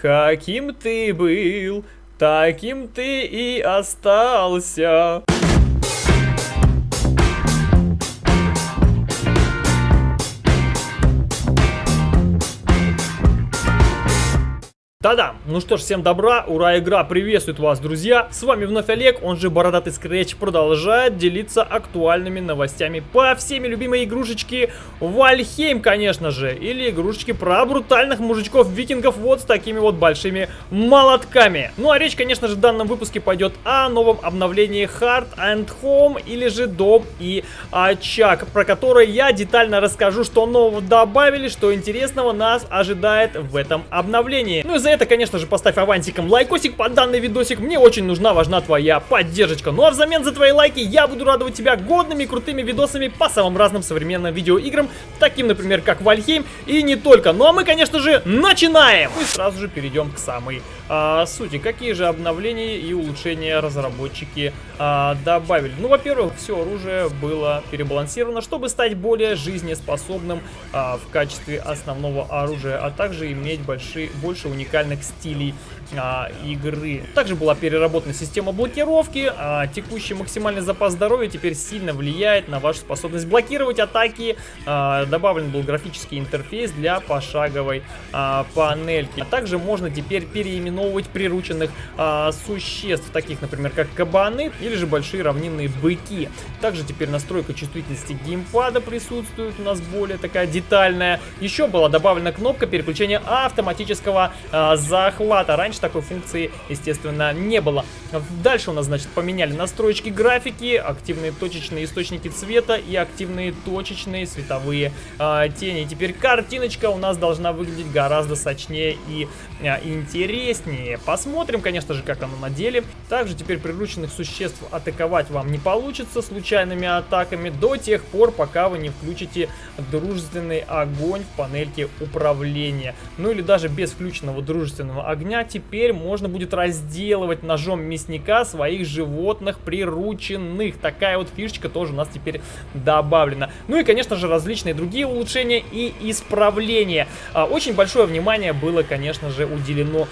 Каким ты был, таким ты и остался. Да-да, ну что ж, всем добра, ура, игра приветствует вас, друзья. С вами вновь Олег, он же Бородатый Скретч, продолжает делиться актуальными новостями по всеми любимой игрушечке Вальхейм, конечно же. Или игрушечки про брутальных мужичков-викингов вот с такими вот большими молотками. Ну а речь, конечно же, в данном выпуске пойдет о новом обновлении Hard and Home, или же Дом и Очаг, про который я детально расскажу, что нового добавили, что интересного нас ожидает в этом обновлении. Ну и за за это, конечно же, поставь авансиком лайкосик под данный видосик. Мне очень нужна, важна твоя поддержка. Ну а взамен за твои лайки я буду радовать тебя годными крутыми видосами по самым разным современным видеоиграм, таким, например, как Вальхейм и не только. Ну а мы, конечно же, начинаем! И сразу же перейдем к самой а, сути. Какие же обновления и улучшения разработчики а, добавили? Ну, во-первых, все оружие было перебалансировано, чтобы стать более жизнеспособным а, в качестве основного оружия, а также иметь большие, больше уникальных уникальных стилей а, игры. Также была переработана система блокировки. А, текущий максимальный запас здоровья теперь сильно влияет на вашу способность блокировать атаки. А, добавлен был графический интерфейс для пошаговой а, панельки. А также можно теперь переименовывать прирученных а, существ, таких, например, как кабаны или же большие равнинные быки. Также теперь настройка чувствительности геймпада присутствует у нас более такая детальная. Еще была добавлена кнопка переключения автоматического а, захвата. Раньше такой функции, естественно, не было. Дальше у нас, значит, поменяли настройки графики, активные точечные источники цвета и активные точечные световые э, тени. Теперь картиночка у нас должна выглядеть гораздо сочнее и э, интереснее. Посмотрим, конечно же, как оно на деле. Также теперь прирученных существ атаковать вам не получится случайными атаками до тех пор, пока вы не включите дружественный огонь в панельке управления. Ну или даже без включенного дружественного огня теперь можно будет разделывать ножом мясника своих животных прирученных. Такая вот фишечка тоже у нас теперь добавлена. Ну и, конечно же, различные другие улучшения и исправления. А, очень большое внимание было, конечно же, уделено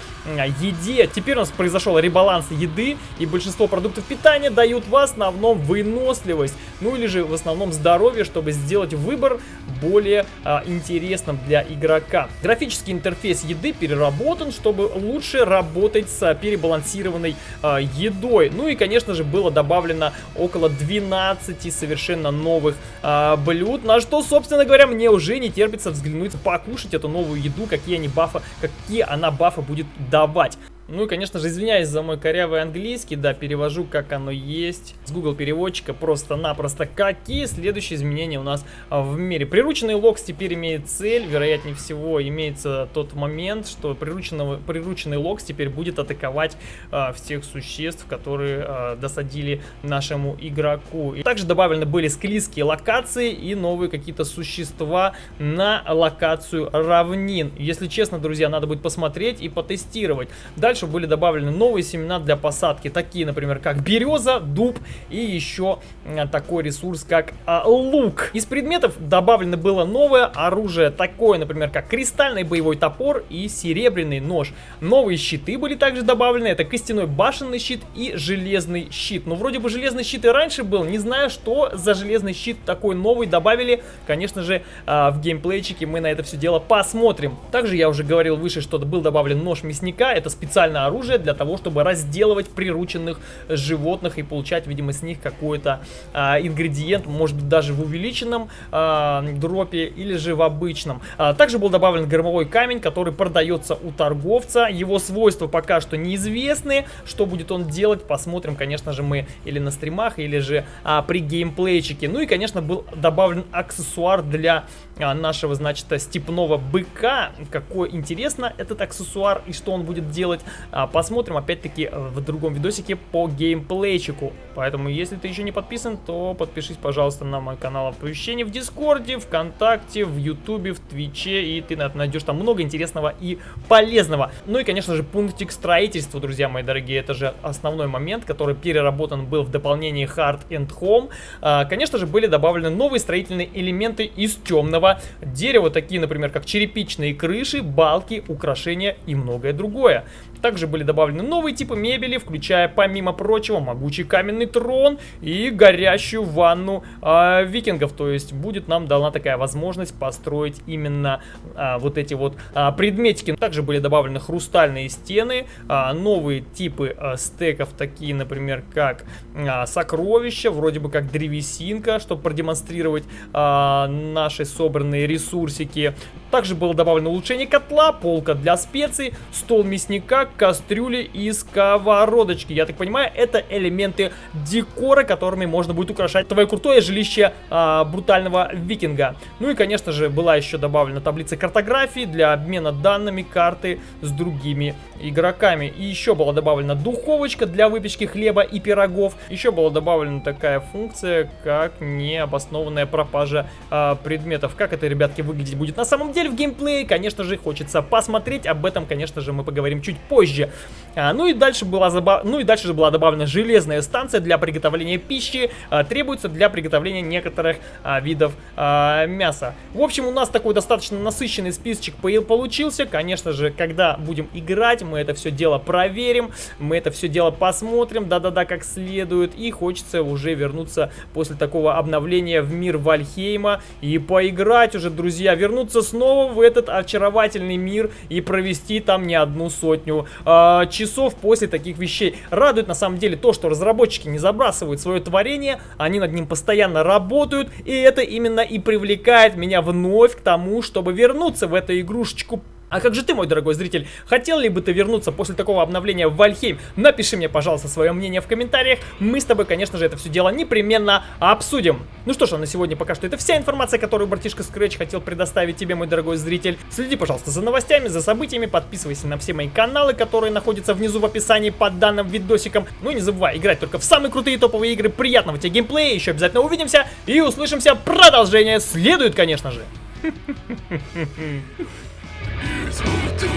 еде. Теперь у нас произошел ребаланс еды, и большинство продуктов питания дают в основном выносливость, ну или же в основном здоровье, чтобы сделать выбор более а, интересным для игрока. Графический интерфейс еды переработан, чтобы лучше работать с перебалансированной э, едой. Ну и, конечно же, было добавлено около 12 совершенно новых э, блюд, на что, собственно говоря, мне уже не терпится взглянуть, покушать эту новую еду, какие они бафы, какие она бафы будет давать. Ну и, конечно же, извиняюсь за мой корявый английский, да, перевожу, как оно есть. С Google переводчика просто-напросто. Какие следующие изменения у нас а, в мире? Прирученный локс теперь имеет цель, вероятнее всего, имеется тот момент, что прирученного, прирученный локс теперь будет атаковать а, всех существ, которые а, досадили нашему игроку. И также добавлены были склизкие локации и новые какие-то существа на локацию равнин. Если честно, друзья, надо будет посмотреть и потестировать. Дальше дальше были добавлены новые семена для посадки, такие, например, как береза, дуб и еще а, такой ресурс, как а, лук. Из предметов добавлено было новое оружие, такое, например, как кристальный боевой топор и серебряный нож. Новые щиты были также добавлены, это костяной башенный щит и железный щит. Ну, вроде бы железный щит и раньше был, не знаю, что за железный щит такой новый добавили. Конечно же, а, в геймплейчике мы на это все дело посмотрим. Также я уже говорил выше, что был добавлен нож мясника, это специально специальное оружие для того, чтобы разделывать прирученных животных и получать, видимо, с них какой-то а, ингредиент, может быть, даже в увеличенном а, дропе или же в обычном. А, также был добавлен громовой камень, который продается у торговца. Его свойства пока что неизвестны. Что будет он делать, посмотрим, конечно же, мы или на стримах, или же а, при геймплейчике. Ну и, конечно, был добавлен аксессуар для а, нашего, значит, степного быка. Какой интересно этот аксессуар и что он будет делать. А, посмотрим опять-таки в другом видосике по геймплейчику. Поэтому, если ты еще не подписан, то подпишись, пожалуйста, на мой канал оповещений в Дискорде, ВКонтакте, в Ютубе, в Твиче, и ты найдешь там много интересного и полезного. Ну и, конечно же, пунктик строительства, друзья мои дорогие, это же основной момент, который переработан был в дополнении Hearth and Home. А, конечно же, были добавлены новые строительные элементы из темного дерева, такие, например, как черепичные крыши, балки, украшения и многое другое. Также были добавлены новые типы мебели, включая, помимо прочего, могучий каменный трон и горящую ванну э, викингов. То есть будет нам дана такая возможность построить именно э, вот эти вот э, предметики. Также были добавлены хрустальные стены, э, новые типы э, стеков, такие, например, как э, сокровища, вроде бы как древесинка, чтобы продемонстрировать э, наши собранные ресурсики. Также было добавлено улучшение котла, полка для специй, стол мясника, кастрюли и сковородочки. Я так понимаю, это элементы декора, которыми можно будет украшать твое крутое жилище а, брутального викинга. Ну и, конечно же, была еще добавлена таблица картографии для обмена данными карты с другими игроками. И еще была добавлена духовочка для выпечки хлеба и пирогов. Еще была добавлена такая функция, как необоснованная пропажа а, предметов. Как это, ребятки, выглядеть будет на самом деле в геймплее, конечно же, хочется посмотреть. Об этом, конечно же, мы поговорим чуть позже. А, ну и дальше была забав... ну и дальше же была добавлена железная станция для приготовления пищи. А, требуется для приготовления некоторых а, видов а, мяса. В общем, у нас такой достаточно насыщенный списочек получился. Конечно же, когда будем играть, мы это все дело проверим, мы это все дело посмотрим, да-да-да, как следует. И хочется уже вернуться после такого обновления в мир Вальхейма и поиграть уже, друзья, вернуться снова в этот очаровательный мир и провести там не одну сотню э, часов после таких вещей. Радует на самом деле то, что разработчики не забрасывают свое творение, они над ним постоянно работают, и это именно и привлекает меня вновь к тому, чтобы вернуться в эту игрушечку а как же ты, мой дорогой зритель, хотел ли бы ты вернуться после такого обновления в Вальхейм? Напиши мне, пожалуйста, свое мнение в комментариях. Мы с тобой, конечно же, это все дело непременно обсудим. Ну что ж, а на сегодня пока что это вся информация, которую братишка Scratch хотел предоставить тебе, мой дорогой зритель. Следи, пожалуйста, за новостями, за событиями, подписывайся на все мои каналы, которые находятся внизу в описании под данным видосиком. Ну и не забывай играть только в самые крутые топовые игры. Приятного тебе геймплея, еще обязательно увидимся и услышимся. Продолжение следует, конечно же. smooth